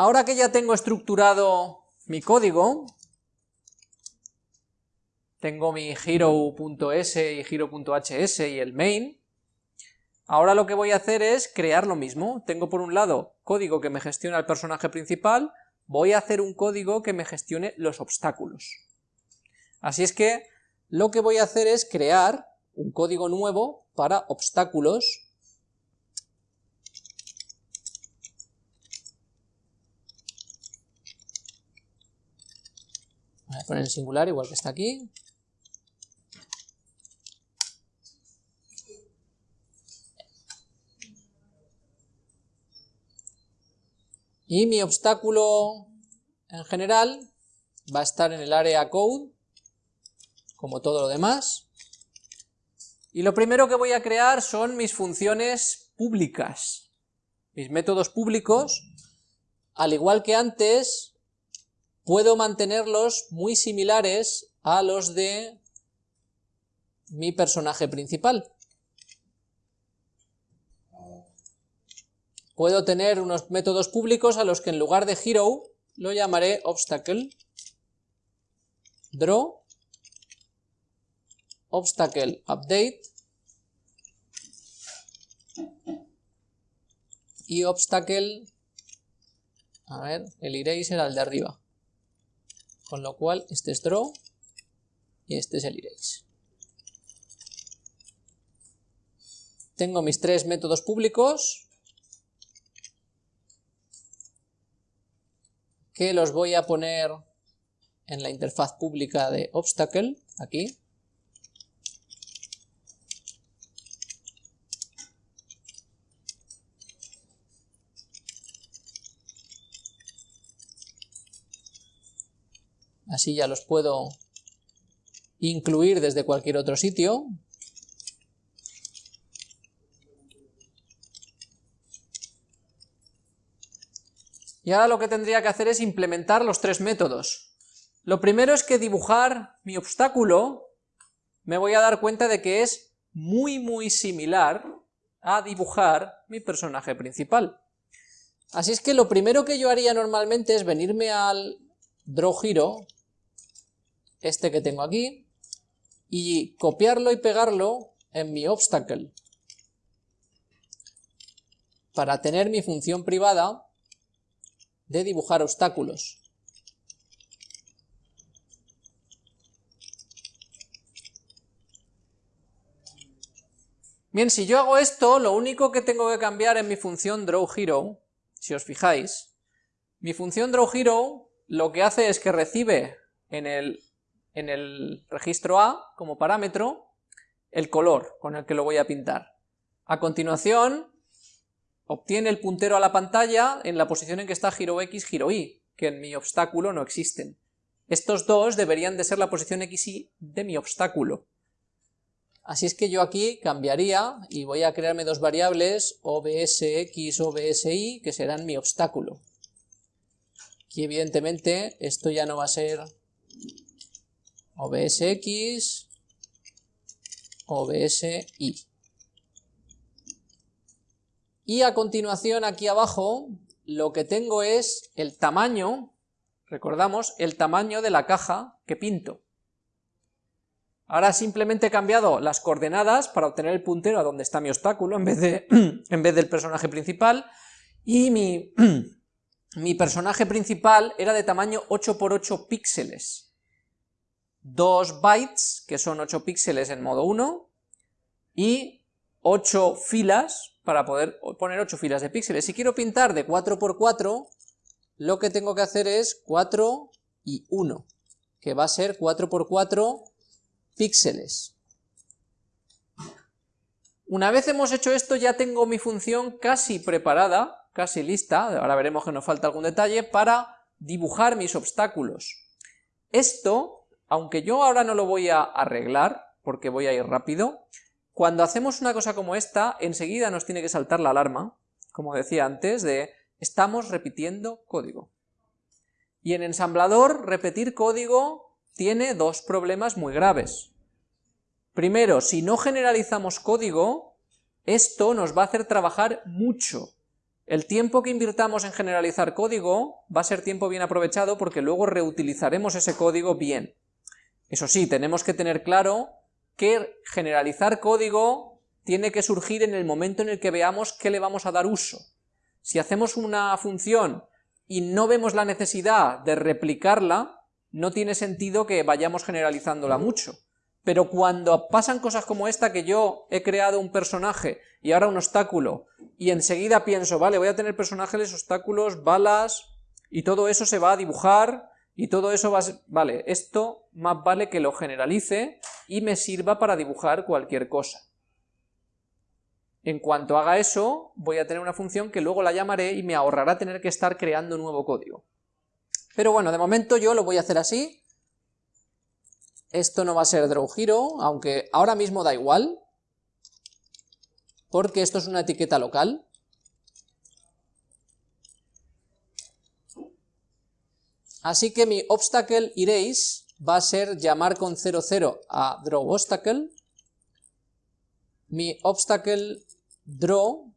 ahora que ya tengo estructurado mi código, tengo mi hero.s y hero.hs y el main, ahora lo que voy a hacer es crear lo mismo. Tengo por un lado código que me gestiona el personaje principal, voy a hacer un código que me gestione los obstáculos. Así es que lo que voy a hacer es crear un código nuevo para obstáculos Voy a poner en singular igual que está aquí. Y mi obstáculo en general va a estar en el área code, como todo lo demás. Y lo primero que voy a crear son mis funciones públicas, mis métodos públicos, al igual que antes, puedo mantenerlos muy similares a los de mi personaje principal. Puedo tener unos métodos públicos a los que en lugar de hero lo llamaré obstacle, draw, obstacle update y obstacle, a ver, el erase era el de arriba. Con lo cual este es draw y este es el erase. Tengo mis tres métodos públicos que los voy a poner en la interfaz pública de obstacle, aquí. Así ya los puedo incluir desde cualquier otro sitio. Y ahora lo que tendría que hacer es implementar los tres métodos. Lo primero es que dibujar mi obstáculo me voy a dar cuenta de que es muy muy similar a dibujar mi personaje principal. Así es que lo primero que yo haría normalmente es venirme al Draw Hero este que tengo aquí, y copiarlo y pegarlo en mi obstacle, para tener mi función privada de dibujar obstáculos. Bien, si yo hago esto, lo único que tengo que cambiar en mi función drawHero, si os fijáis, mi función drawHero lo que hace es que recibe en el en el registro A como parámetro el color con el que lo voy a pintar. A continuación obtiene el puntero a la pantalla en la posición en que está giro X, giro Y, que en mi obstáculo no existen. Estos dos deberían de ser la posición X, Y de mi obstáculo. Así es que yo aquí cambiaría y voy a crearme dos variables OBSX, OBSY, que serán mi obstáculo. Aquí evidentemente esto ya no va a ser OBSX, OBSI. Y a continuación aquí abajo lo que tengo es el tamaño, recordamos, el tamaño de la caja que pinto. Ahora simplemente he cambiado las coordenadas para obtener el puntero a donde está mi obstáculo en vez, de, en vez del personaje principal y mi, mi personaje principal era de tamaño 8x8 píxeles. 2 bytes, que son 8 píxeles en modo 1, y 8 filas, para poder poner 8 filas de píxeles. Si quiero pintar de 4x4, lo que tengo que hacer es 4 y 1, que va a ser 4x4 píxeles. Una vez hemos hecho esto, ya tengo mi función casi preparada, casi lista, ahora veremos que nos falta algún detalle, para dibujar mis obstáculos. Esto aunque yo ahora no lo voy a arreglar, porque voy a ir rápido, cuando hacemos una cosa como esta, enseguida nos tiene que saltar la alarma, como decía antes, de estamos repitiendo código. Y en ensamblador, repetir código tiene dos problemas muy graves. Primero, si no generalizamos código, esto nos va a hacer trabajar mucho. El tiempo que invirtamos en generalizar código va a ser tiempo bien aprovechado porque luego reutilizaremos ese código bien. Eso sí, tenemos que tener claro que generalizar código tiene que surgir en el momento en el que veamos qué le vamos a dar uso. Si hacemos una función y no vemos la necesidad de replicarla, no tiene sentido que vayamos generalizándola mucho. Pero cuando pasan cosas como esta, que yo he creado un personaje y ahora un obstáculo, y enseguida pienso, vale, voy a tener personajes, obstáculos, balas, y todo eso se va a dibujar, y todo eso va. Vale, esto más vale que lo generalice y me sirva para dibujar cualquier cosa. En cuanto haga eso, voy a tener una función que luego la llamaré y me ahorrará tener que estar creando nuevo código. Pero bueno, de momento yo lo voy a hacer así. Esto no va a ser drawHero, aunque ahora mismo da igual, porque esto es una etiqueta local. Así que mi obstacle erase va a ser llamar con 00 a drawObstacle. Mi obstacle draw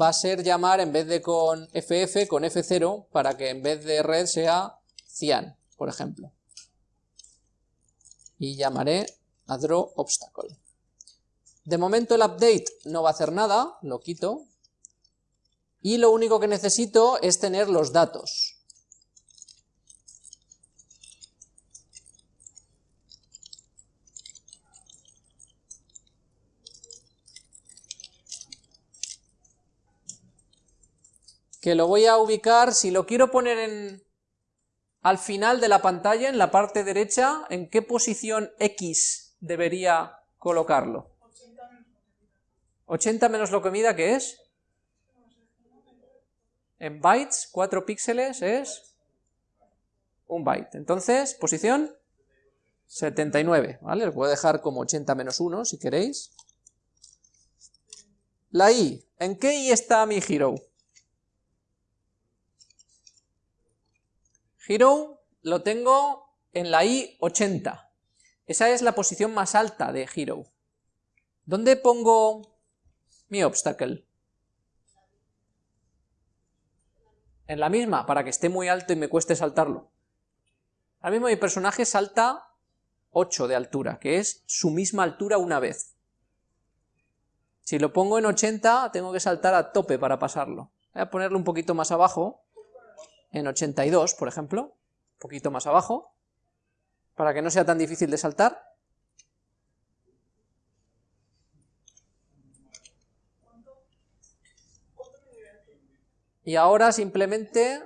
va a ser llamar en vez de con ff, con f0, para que en vez de red sea cian, por ejemplo. Y llamaré a draw obstacle. De momento el update no va a hacer nada, lo quito, y lo único que necesito es tener los datos. Que lo voy a ubicar, si lo quiero poner en, al final de la pantalla, en la parte derecha, ¿en qué posición X debería colocarlo? 80 menos lo que ¿qué es? En bytes, 4 píxeles es un byte. Entonces, posición 79, ¿vale? Lo puedo dejar como 80 menos 1 si queréis. La i, ¿en qué i está mi hero? Hero lo tengo en la i80. Esa es la posición más alta de Hero. ¿Dónde pongo mi obstacle? En la misma, para que esté muy alto y me cueste saltarlo. Ahora mismo mi personaje salta 8 de altura, que es su misma altura una vez. Si lo pongo en 80, tengo que saltar a tope para pasarlo. Voy a ponerlo un poquito más abajo, en 82, por ejemplo, un poquito más abajo, para que no sea tan difícil de saltar. Y ahora simplemente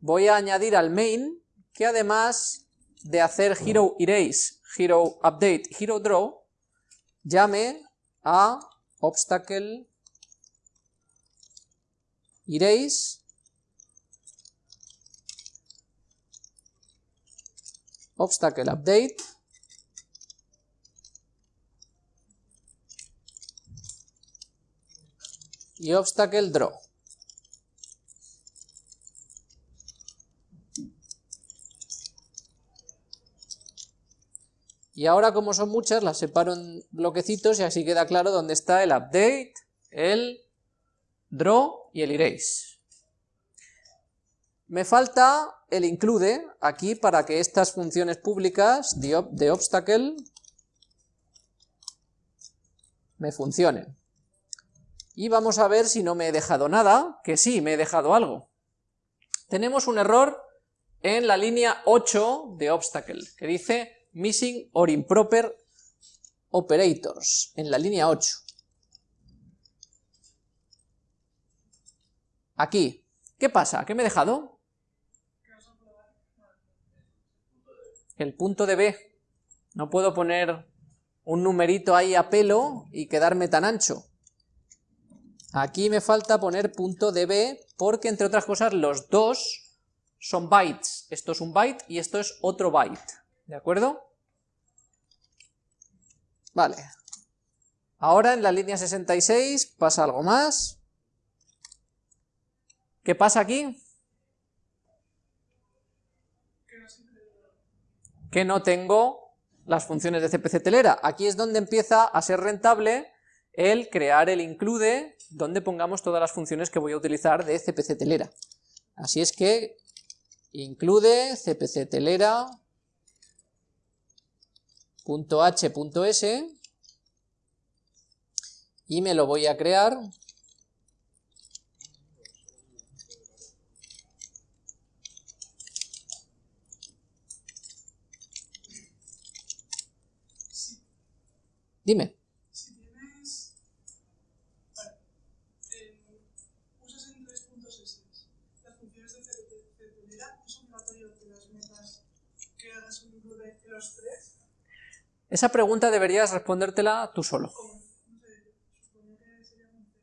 voy a añadir al main que además de hacer hero erase, hero update, hero draw, llame a obstacle erase obstacle update y obstacle draw. Y ahora como son muchas las separo en bloquecitos y así queda claro dónde está el update, el draw y el erase. Me falta el include aquí para que estas funciones públicas de, obstacle me funcionen. Y vamos a ver si no me he dejado nada, que sí, me he dejado algo. Tenemos un error en la línea 8 de obstacle, que dice missing or improper operators, en la línea 8. Aquí, ¿qué pasa? ¿Qué me he dejado? El punto de B. No puedo poner un numerito ahí a pelo y quedarme tan ancho. Aquí me falta poner punto de B porque, entre otras cosas, los dos son bytes. Esto es un byte y esto es otro byte. ¿De acuerdo? Vale. Ahora en la línea 66 pasa algo más. ¿Qué pasa aquí? Que no tengo las funciones de CPC telera. Aquí es donde empieza a ser rentable el crear el include donde pongamos todas las funciones que voy a utilizar de cpc telera. Así es que include cpc telera .h.s y me lo voy a crear Dime. Si tienes... Vale. Eh, usas en 3.6 las funciones de certidumbre, ¿es obligatorio que las metas que hagas un include en los tres? Esa pregunta deberías respondértela tú solo. ¿Cómo? No sé, supongo que sería un C.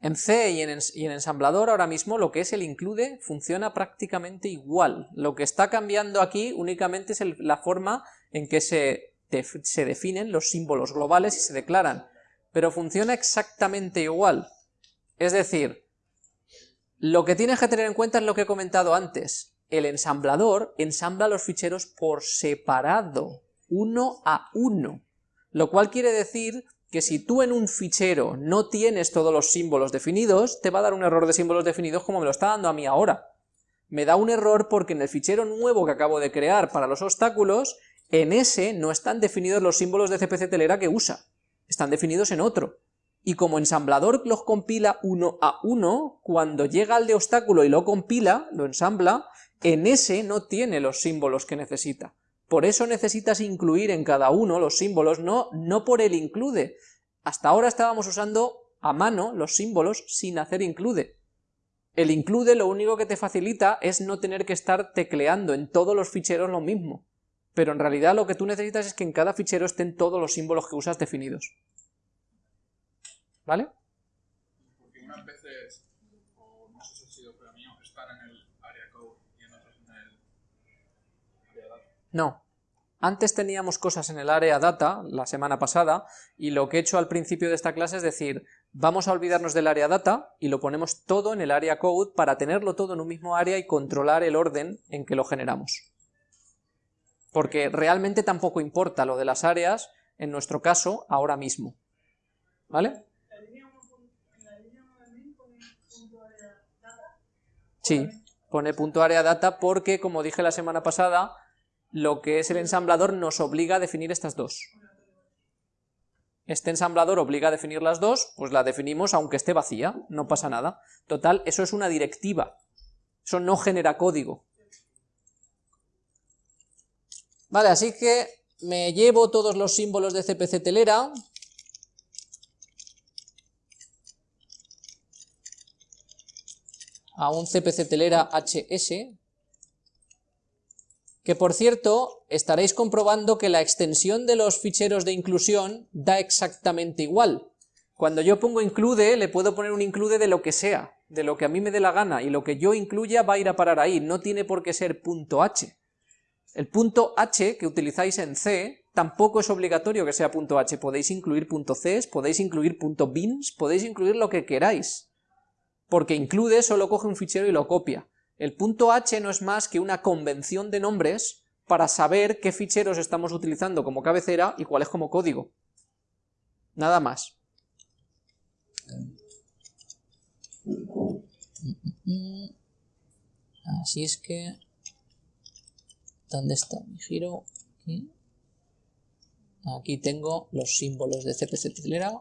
En C y en, y en ensamblador ahora mismo lo que es el include funciona prácticamente igual. Lo que está cambiando aquí únicamente es el- la forma en que se, se definen los símbolos globales y se declaran, pero funciona exactamente igual. Es decir, lo que tienes que tener en cuenta es lo que he comentado antes. El ensamblador ensambla los ficheros por separado, uno a uno. Lo cual quiere decir que si tú en un fichero no tienes todos los símbolos definidos, te va a dar un error de símbolos definidos como me lo está dando a mí ahora. Me da un error porque en el fichero nuevo que acabo de crear para los obstáculos, en ese no están definidos los símbolos de CPC telera que usa, están definidos en otro. Y como ensamblador los compila uno a uno, cuando llega al de obstáculo y lo compila, lo ensambla, en ese no tiene los símbolos que necesita. Por eso necesitas incluir en cada uno los símbolos, no, no por el include. Hasta ahora estábamos usando a mano los símbolos sin hacer include. El include lo único que te facilita es no tener que estar tecleando en todos los ficheros lo mismo. Pero en realidad lo que tú necesitas es que en cada fichero estén todos los símbolos que usas definidos. ¿Vale? Porque unas veces, o no sé si ha sido pero mío, están en el área code y en otras en el área data. No. Antes teníamos cosas en el área data, la semana pasada, y lo que he hecho al principio de esta clase es decir, vamos a olvidarnos del área data y lo ponemos todo en el área code para tenerlo todo en un mismo área y controlar el orden en que lo generamos. Porque realmente tampoco importa lo de las áreas, en nuestro caso, ahora mismo. ¿Vale? La línea 1 pon- en la línea 1 de main pone punto área data. Sí, pone punto área data porque, como dije la semana pasada, lo que es el ensamblador nos obliga a definir estas dos. Este ensamblador obliga a definir las dos, pues la definimos aunque esté vacía, no pasa nada. Total, eso es una directiva, eso no genera código. Vale, así que me llevo todos los símbolos de CPC telera, a un CPC telera HS, que por cierto, estaréis comprobando que la extensión de los ficheros de inclusión da exactamente igual. Cuando yo pongo include, le puedo poner un include de lo que sea, de lo que a mí me dé la gana, y lo que yo incluya va a ir a parar ahí, no tiene por qué ser .h. El punto .h que utilizáis en C tampoco es obligatorio que sea punto .h, podéis incluir punto .cs, podéis incluir punto .bins, podéis incluir lo que queráis, porque include solo coge un fichero y lo copia. El punto .h no es más que una convención de nombres para saber qué ficheros estamos utilizando como cabecera y cuáles como código. Nada más. Así es que... ¿Dónde está mi giro? Aquí. Aquí tengo los símbolos de CPC Telera.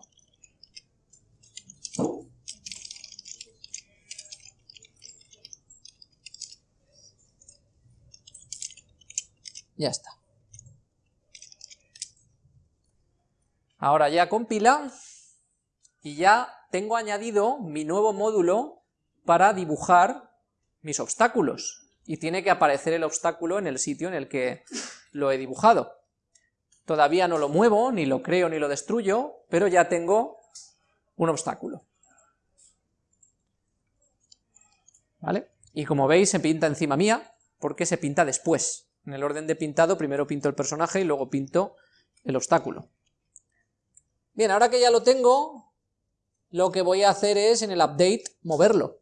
Ya está. Ahora ya compila y ya tengo añadido mi nuevo módulo para dibujar mis obstáculos y tiene que aparecer el obstáculo en el sitio en el que lo he dibujado. Todavía no lo muevo, ni lo creo, ni lo destruyo, pero ya tengo un obstáculo. ¿Vale? Y como veis se pinta encima mía, porque se pinta después. En el orden de pintado primero pinto el personaje y luego pinto el obstáculo. Bien, ahora que ya lo tengo, lo que voy a hacer es en el update moverlo.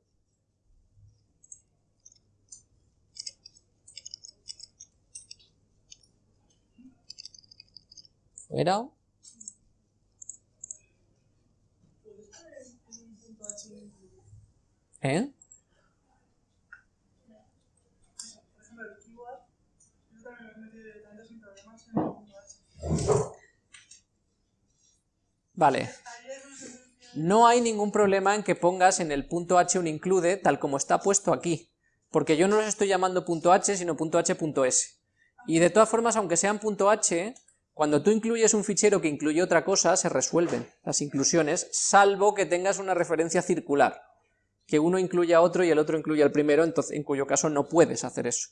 era? ¿Eh? Vale. No hay ningún problema en que pongas en el punto h un include tal como está puesto aquí, porque yo no los estoy llamando punto h, sino punto h.s. Y de todas formas, aunque sean punto h, cuando tú incluyes un fichero que incluye otra cosa, se resuelven las inclusiones, salvo que tengas una referencia circular, que uno incluya a otro y el otro incluye al primero, en cuyo caso no puedes hacer eso.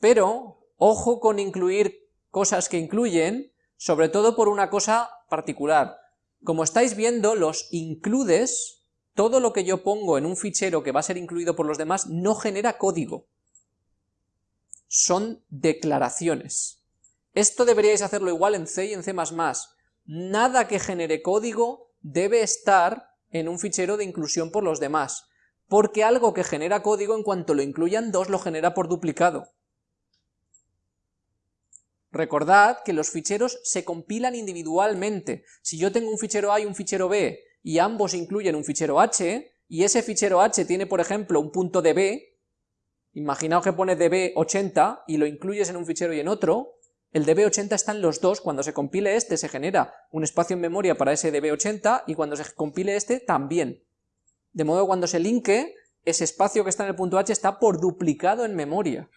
Pero, ojo con incluir cosas que incluyen, sobre todo por una cosa particular. Como estáis viendo, los includes, todo lo que yo pongo en un fichero que va a ser incluido por los demás, no genera código. Son declaraciones. Esto deberíais hacerlo igual en C y en C++. Nada que genere código debe estar en un fichero de inclusión por los demás, porque algo que genera código, en cuanto lo incluyan dos, lo genera por duplicado. Recordad que los ficheros se compilan individualmente. Si yo tengo un fichero A y un fichero B, y ambos incluyen un fichero H, y ese fichero H tiene, por ejemplo, un punto db, imaginaos que pone db80 y lo incluyes en un fichero y en otro, el db80 está en los dos, cuando se compile este se genera un espacio en memoria para ese db80, y cuando se compile este también. De modo que cuando se linke, ese espacio que está en el punto H está por duplicado en memoria.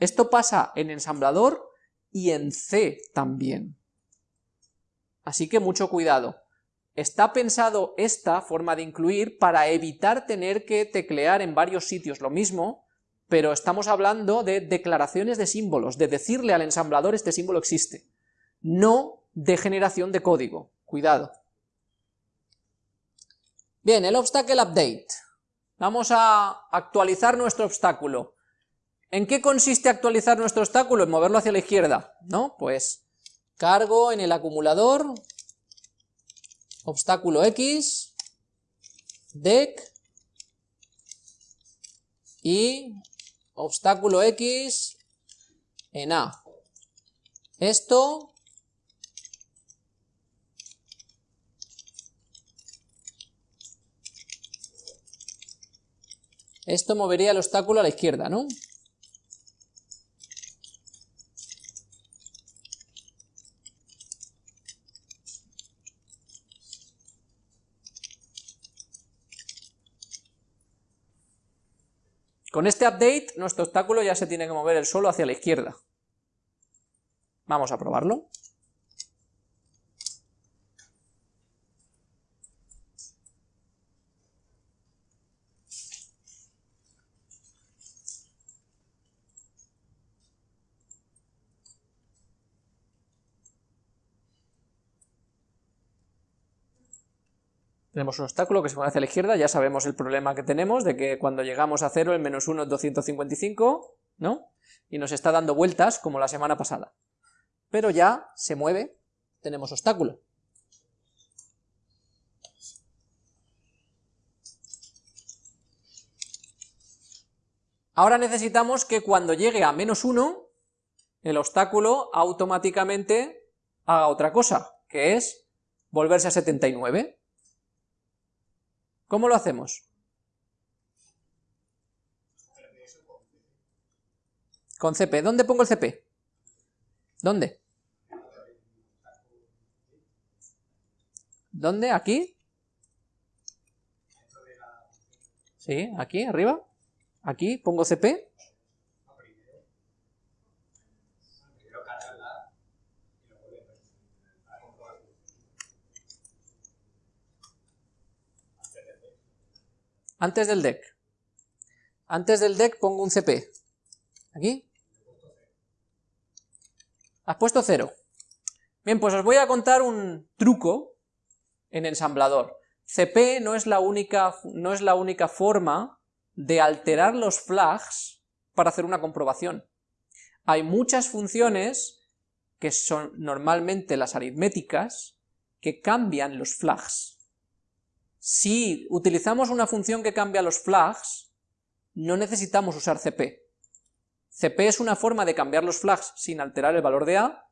Esto pasa en ensamblador y en C también. Así que mucho cuidado. Está pensado esta forma de incluir para evitar tener que teclear en varios sitios lo mismo, pero estamos hablando de declaraciones de símbolos, de decirle al ensamblador este símbolo existe, no de generación de código. Cuidado. Bien, el obstacle update. Vamos a actualizar nuestro obstáculo. ¿En qué consiste actualizar nuestro obstáculo? En moverlo hacia la izquierda, ¿no? Pues cargo en el acumulador obstáculo X, dec y obstáculo X en A. Esto Esto movería el obstáculo a la izquierda, ¿no? Con este update, nuestro obstáculo ya se tiene que mover el solo hacia la izquierda. Vamos a probarlo. Tenemos un obstáculo que se mueve hacia la izquierda, ya sabemos el problema que tenemos, de que cuando llegamos a 0 el menos 1 es 255, ¿no? Y nos está dando vueltas como la semana pasada. Pero ya se mueve, tenemos obstáculo. Ahora necesitamos que cuando llegue a menos 1, el obstáculo automáticamente haga otra cosa, que es volverse a 79. ¿Cómo lo hacemos? Con CP. ¿Dónde pongo el CP? ¿Dónde? ¿Dónde? ¿Aquí? Sí, aquí, arriba. Aquí pongo CP. Antes del deck. Antes del deck pongo un CP. ¿Aquí? Has puesto cero. Bien, pues os voy a contar un truco en ensamblador. CP no es la única, no es la única forma de alterar los flags para hacer una comprobación. Hay muchas funciones, que son normalmente las aritméticas, que cambian los flags. Si utilizamos una función que cambia los flags, no necesitamos usar CP. CP es una forma de cambiar los flags sin alterar el valor de A,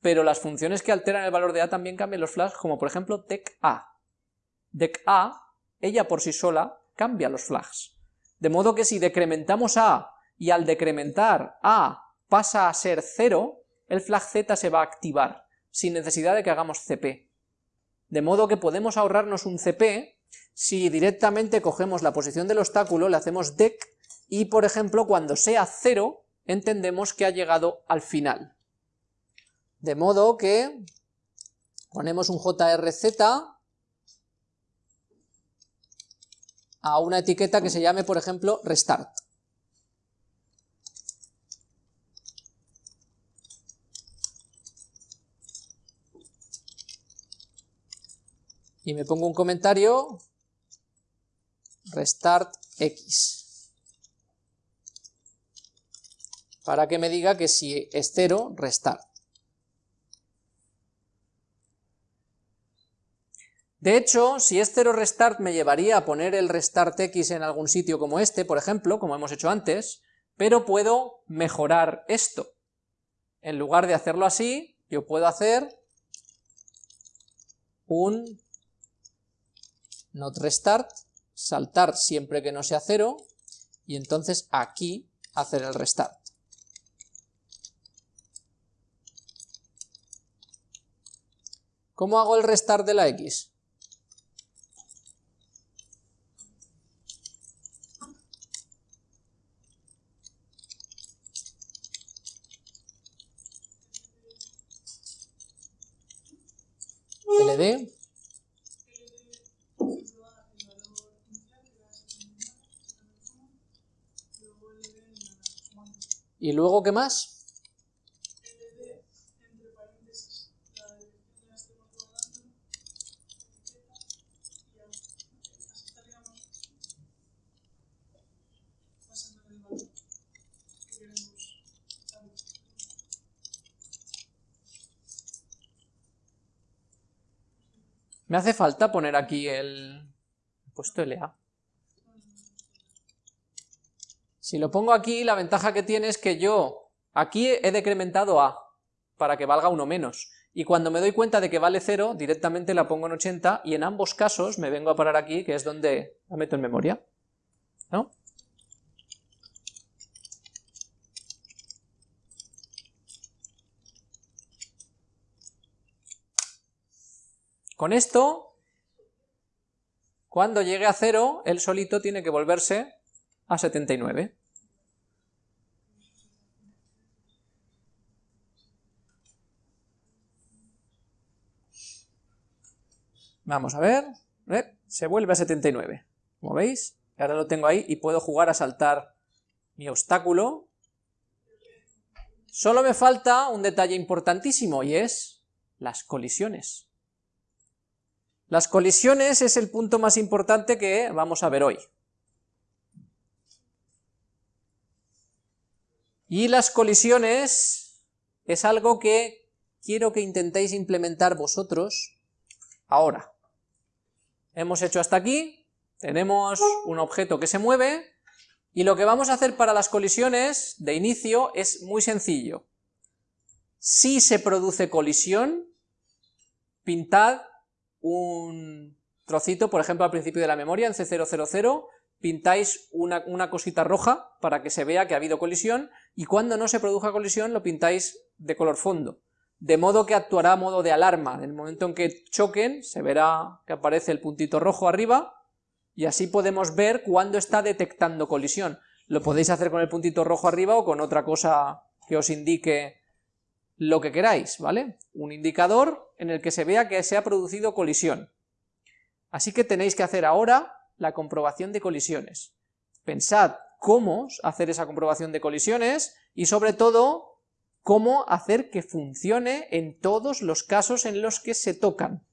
pero las funciones que alteran el valor de A también cambian los flags, como por ejemplo decA. decA ella por sí sola cambia los flags. De modo que si decrementamos A y al decrementar A pasa a ser 0, el flag Z se va a activar, sin necesidad de que hagamos CP. De modo que podemos ahorrarnos un CP si directamente cogemos la posición del obstáculo, le hacemos dec, y por ejemplo cuando sea 0, entendemos que ha llegado al final. De modo que ponemos un JRZ a una etiqueta que se llame, por ejemplo, restart. Y me pongo un comentario, restart x, para que me diga que si es 0, restart. De hecho, si es 0 restart me llevaría a poner el restart x en algún sitio como este, por ejemplo, como hemos hecho antes, pero puedo mejorar esto. En lugar de hacerlo así, yo puedo hacer un not restart, saltar siempre que no sea 0, y entonces aquí hacer el restart. ¿Cómo hago el restart de la X? ld y luego ¿qué más? Me hace falta poner aquí el puesto LA. Si lo pongo aquí, la ventaja que tiene es que yo aquí he decrementado A para que valga uno menos. Y cuando me doy cuenta de que vale 0, directamente la pongo en 80 y en ambos casos me vengo a parar aquí, que es donde la meto en memoria. ¿No? Con esto, cuando llegue a 0, el solito tiene que volverse a 79. Vamos a ver, ¿eh? se vuelve a 79, como veis, ahora lo tengo ahí y puedo jugar a saltar mi obstáculo. Solo me falta un detalle importantísimo y es las colisiones. Las colisiones es el punto más importante que vamos a ver hoy. Y las colisiones es algo que quiero que intentéis implementar vosotros ahora. Hemos hecho hasta aquí, tenemos un objeto que se mueve, y lo que vamos a hacer para las colisiones de inicio es muy sencillo. Si se produce colisión, pintad un trocito, por ejemplo al principio de la memoria, en C000, pintáis una, cosita roja para que se vea que ha habido colisión, y cuando no se produzca colisión lo pintáis de color fondo, de modo que actuará a modo de alarma, en el momento en que choquen se verá que aparece el puntito rojo arriba, y así podemos ver cuándo está detectando colisión. Lo podéis hacer con el puntito rojo arriba o con otra cosa que os indique lo que queráis, ¿vale? Un indicador en el que se vea que se ha producido colisión. Así que tenéis que hacer ahora la comprobación de colisiones. Pensad cómo hacer esa comprobación de colisiones y sobre todo cómo hacer que funcione en todos los casos en los que se tocan.